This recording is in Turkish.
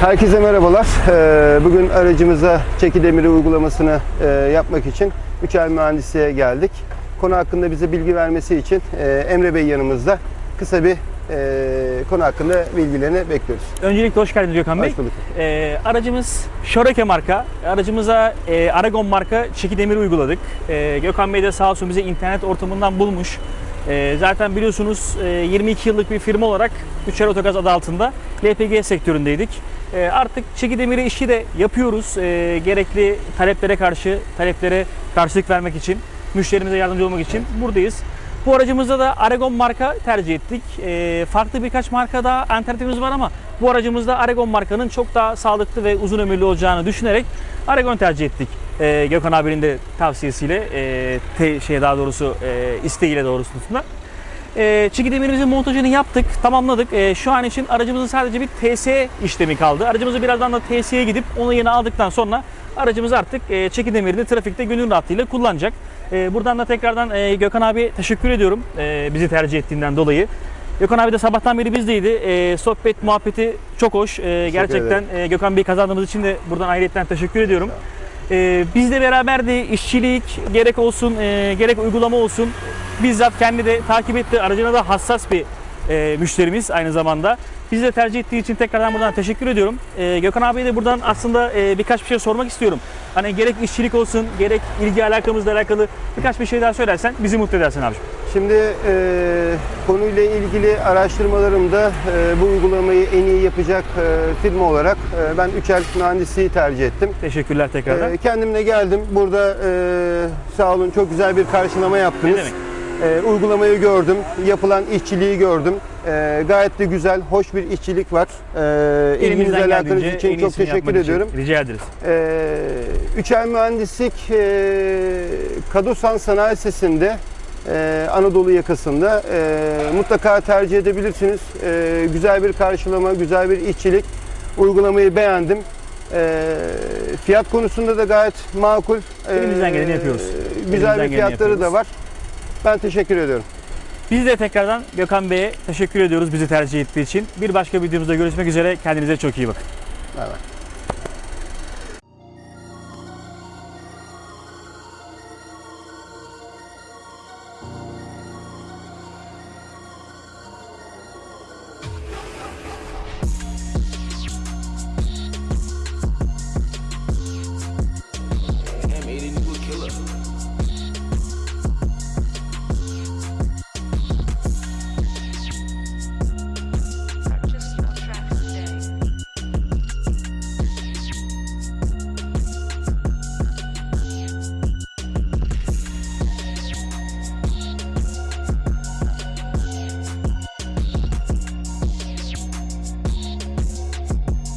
Herkese merhabalar. Ee, Bugün aracımıza çeki demiri uygulamasını e, yapmak için Üçel Mühendisliğe geldik. Konu hakkında bize bilgi vermesi için e, Emre Bey yanımızda. Kısa bir e, konu hakkında bilgilerini bekliyoruz. Öncelikle hoş geldiniz Gökhan Bey. Hoş bulduk. Ee, aracımız Şoreke marka. Aracımıza e, Aragon marka çeki demiri uyguladık. Ee, Gökhan Bey de sağ olsun bize internet ortamından bulmuş. Zaten biliyorsunuz e, 22 yıllık bir firma olarak Üçer Otogaz adı altında LPG sektöründeydik. Ee, artık çeki demiri işi de yapıyoruz. Ee, gerekli taleplere karşı, taleplere karşılık vermek için, müşterimize yardımcı olmak için buradayız. Bu aracımızda da Aragon marka tercih ettik. Ee, farklı birkaç marka daha alternatifimiz var ama bu aracımızda Aragon markanın çok daha sağlıklı ve uzun ömürlü olacağını düşünerek Aragon tercih ettik. Ee, Gökhan abinin de tavsiyesiyle, e, te, şey daha doğrusu e, isteğiyle doğrultusunda. E, çeki demirimizin montajını yaptık, tamamladık. E, şu an için aracımızın sadece bir TS işlemi kaldı. Aracımızı birazdan da TS'ye gidip onu yeni aldıktan sonra aracımız artık e, çeki demirini trafikte gönül rahatlığıyla kullanacak. E, buradan da tekrardan e, Gökhan abi teşekkür ediyorum e, bizi tercih ettiğinden dolayı. Gökhan abi de sabahtan beri bizdeydi. E, sohbet, muhabbeti çok hoş. E, gerçekten e, Gökhan Bey kazandığımız için de buradan ayrıyetten teşekkür ediyorum. E, bizle beraberdi. işçilik gerek olsun, e, gerek uygulama olsun. Bizzat kendi de takip etti. Aracına da hassas bir e, müşterimiz aynı zamanda. Bizi de tercih ettiği için tekrardan buradan teşekkür ediyorum. E, Gökhan abiye de buradan aslında e, birkaç bir şey sormak istiyorum. Hani gerek işçilik olsun, gerek ilgi alakamızla alakalı birkaç bir şey daha söylersen bizi mutlu edersin abiciğim. Şimdi e, konuyla ilgili araştırmalarımda e, bu uygulamayı en iyi yapacak e, firma olarak e, ben Üçel Mühendisliği tercih ettim. Teşekkürler tekrardan. E, kendimle geldim. Burada e, sağ olun çok güzel bir karşılama yaptınız. Ne demek? E, uygulamayı gördüm, yapılan işçiliği gördüm. E, gayet de güzel, hoş bir işçilik var. E, ilginize Elimizden alakanız için çok teşekkür yapmak için ediyorum. Rica ederiz. E, Üçel Mühendislik e, Kadosan Sanayi Sesi'nde e, Anadolu yakasında e, mutlaka tercih edebilirsiniz. E, güzel bir karşılama, güzel bir işçilik. Uygulamayı beğendim. E, fiyat konusunda da gayet makul. E, Elimizden geleni yapıyoruz. Güzel Elimizden bir fiyatları da var. Ben teşekkür ediyorum. Biz de tekrardan Gökhan Bey'e teşekkür ediyoruz bizi tercih ettiği için. Bir başka videomuzda görüşmek üzere. Kendinize çok iyi bakın. Bay.